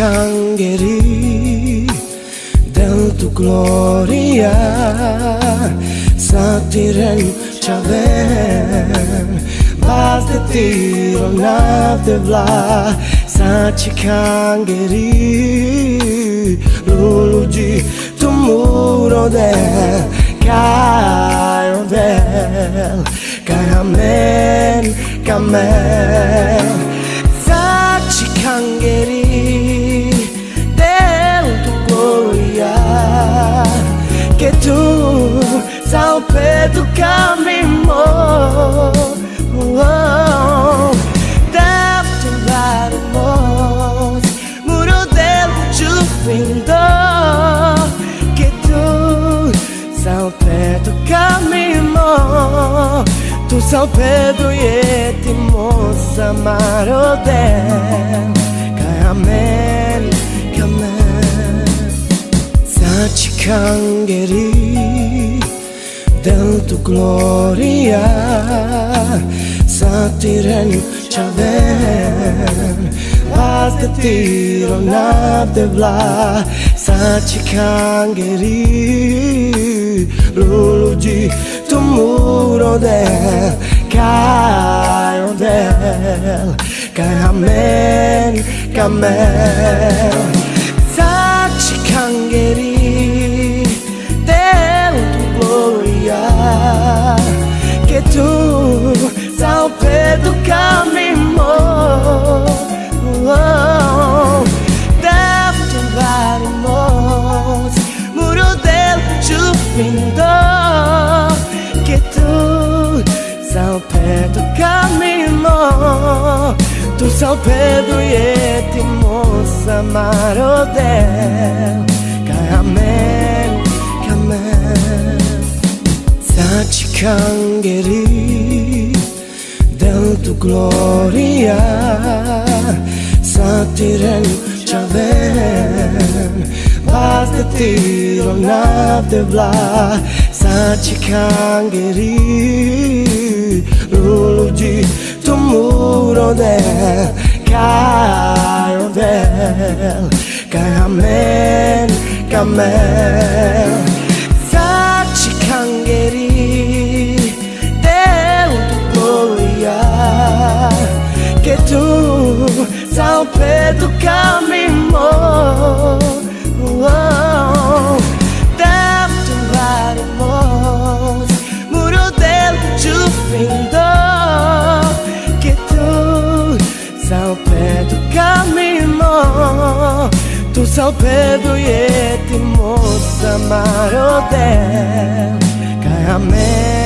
Cangheri del tu gloria Satiren chaven Bas de tiro na de vla. Sachi cangheri Lulu di tu muro del Caio del Caramel, camel. Sachi salpedo caminho oh, Deve tomar mos Muro del jufindo Que tu salpedo caminho Tu salpedo e ti moça marodel Caramel, caramel Sachi cangheri del tu gloria Satiren chaven Vas de tiro na de vla Sachi cangheri Lulu di tu muro del Caio del Caramel, camel Sachi cangheri Que tu ao pé do caminho. Tu ao pé do yeti moça marodel. Caramel, camel Sachi cangheri del tu gloria Satiren chaven De tiro na de vla Sachi cangheri Lulu di tu muro del del Caramel, camel Sachi cangheri que tu ao pé do salpedoieti moza marodel Kaj amen